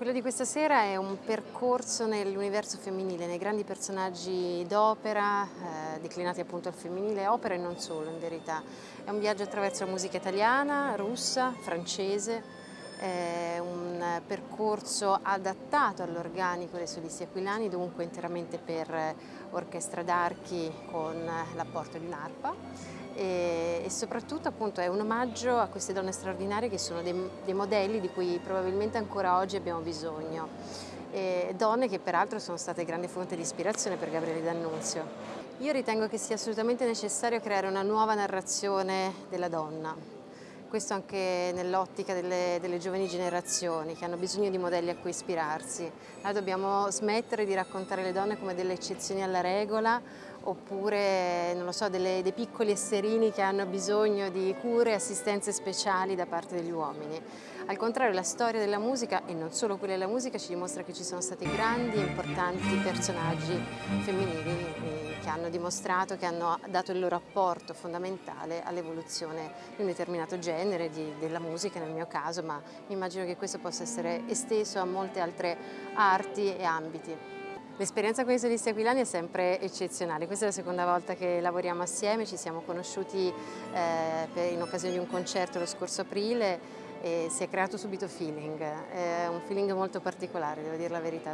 Quello di questa sera è un percorso nell'universo femminile, nei grandi personaggi d'opera, eh, declinati appunto al femminile, opera e non solo in verità. È un viaggio attraverso la musica italiana, russa, francese, è un percorso adattato all'organico dei solisti aquilani, dunque interamente per orchestra d'archi con l'apporto di un'arpa e, e, soprattutto appunto è un omaggio a queste donne straordinarie che sono dei, dei modelli di cui probabilmente ancora oggi abbiamo bisogno. E donne che peraltro sono state grande fonte di ispirazione per Gabriele D'Annunzio. Io ritengo che sia assolutamente necessario creare una nuova narrazione della donna, questo anche nell'ottica delle, delle, giovani generazioni che hanno bisogno di modelli a cui ispirarsi. Noi dobbiamo smettere di raccontare le donne come delle eccezioni alla regola oppure non lo so, delle, dei piccoli esserini che hanno bisogno di cure e assistenze speciali da parte degli uomini. Al contrario la storia della musica e non solo quella della musica ci dimostra che ci sono stati grandi e importanti personaggi femminili eh, che hanno dimostrato, che hanno dato il loro apporto fondamentale all'evoluzione di un determinato genere, di, della musica nel mio caso, ma immagino che questo possa essere esteso a molte altre arti e ambiti. L'esperienza con i solisti aquilani è sempre eccezionale, questa è la seconda volta che lavoriamo assieme, ci siamo conosciuti eh, in occasione di un concerto lo scorso aprile e si è creato subito feeling, è un feeling molto particolare, devo dire la verità.